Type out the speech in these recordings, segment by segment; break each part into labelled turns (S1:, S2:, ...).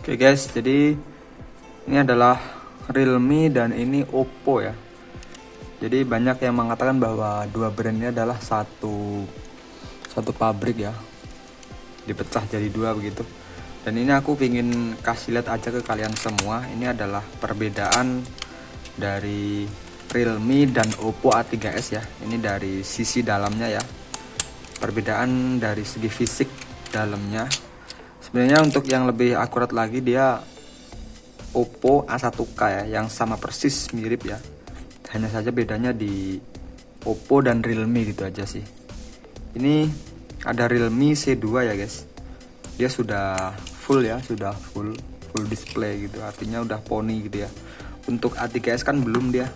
S1: Oke guys, jadi ini adalah Realme dan ini Oppo ya. Jadi banyak yang mengatakan bahwa dua brand ini adalah satu satu pabrik ya. Dipecah jadi dua begitu. Dan ini aku ingin kasih lihat aja ke kalian semua. Ini adalah perbedaan dari Realme dan Oppo A3s ya. Ini dari sisi dalamnya ya. Perbedaan dari segi fisik dalamnya sebenarnya untuk yang lebih akurat lagi dia Oppo A1K ya yang sama persis mirip ya. Hanya saja bedanya di Oppo dan Realme gitu aja sih. Ini ada Realme C2 ya guys. Dia sudah full ya sudah full full display gitu. Artinya udah poni gitu ya. Untuk A3s kan belum dia.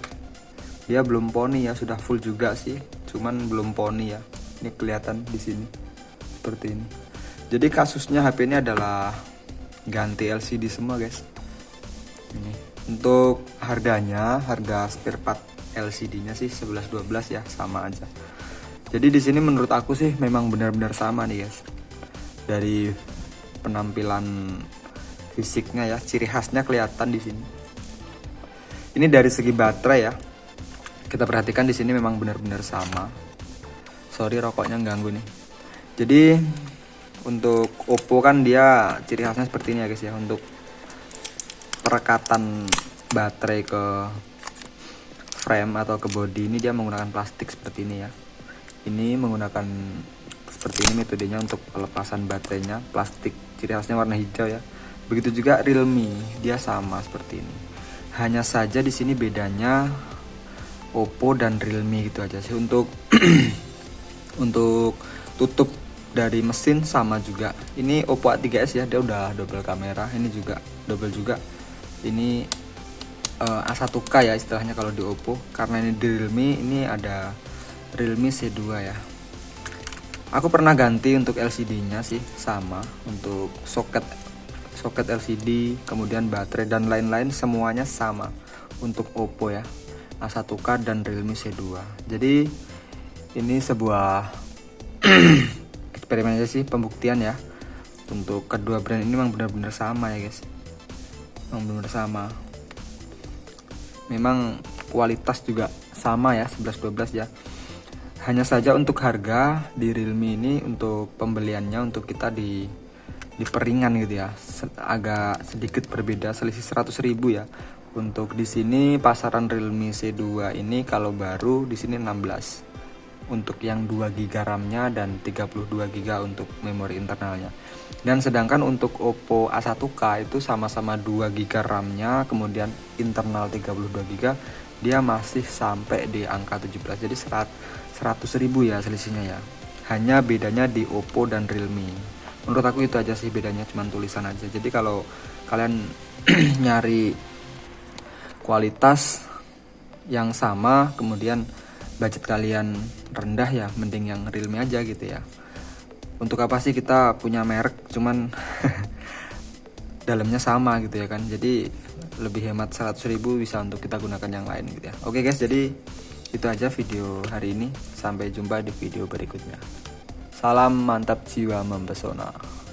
S1: Dia belum poni ya sudah full juga sih. Cuman belum poni ya. Ini kelihatan di sini seperti ini jadi kasusnya HP ini adalah ganti LCD semua guys. Ini. Untuk harganya harga spare part LCD nya sih 11-12 ya sama aja. Jadi di sini menurut aku sih memang benar-benar sama nih guys. Dari penampilan fisiknya ya ciri khasnya kelihatan di sini. Ini dari segi baterai ya. Kita perhatikan di sini memang benar-benar sama. Sorry rokoknya ganggu nih. Jadi untuk Oppo kan dia ciri khasnya seperti ini ya guys ya. Untuk perekatan baterai ke frame atau ke body ini dia menggunakan plastik seperti ini ya. Ini menggunakan seperti ini metodenya untuk pelepasan baterainya. Plastik ciri khasnya warna hijau ya. Begitu juga Realme dia sama seperti ini. Hanya saja di sini bedanya Oppo dan Realme gitu aja sih. Untuk untuk tutup dari mesin sama juga. Ini Oppo A3s ya dia udah double kamera. Ini juga double juga. Ini uh, eh, A1K ya istilahnya kalau di Oppo. Karena ini di Realme ini ada Realme C2 ya. Aku pernah ganti untuk LCD nya sih sama untuk soket soket LCD kemudian baterai dan lain-lain semuanya sama untuk Oppo ya. A1K dan Realme C2 jadi ini sebuah eksperimen aja sih pembuktian ya. Untuk kedua brand ini memang benar-benar sama ya guys. Memang benar-benar sama. Memang kualitas juga sama ya 11-12 ya. Hanya saja untuk harga di Realme ini untuk pembeliannya untuk kita di di peringan gitu ya. Agak sedikit berbeda selisih 100 ribu ya. Untuk di sini pasaran Realme C2 ini kalau baru di sini 16 untuk yang 2 GB RAM-nya dan 32 GB untuk memori internalnya. Dan sedangkan untuk Oppo A1K itu sama-sama 2 GB RAM-nya, kemudian internal 32 GB, dia masih sampai di angka 17. Jadi 100 ribu ya selisihnya ya. Hanya bedanya di Oppo dan Realme. Menurut aku itu aja sih bedanya, cuman tulisan aja. Jadi kalau kalian nyari kualitas yang sama, kemudian budget kalian rendah ya mending yang realme aja gitu ya. Untuk apa sih kita punya merek cuman dalamnya sama gitu ya kan. Jadi lebih hemat 100.000 bisa untuk kita gunakan yang lain gitu ya. Oke guys jadi itu aja video hari ini. Sampai jumpa di video berikutnya. Salam mantap jiwa mempesona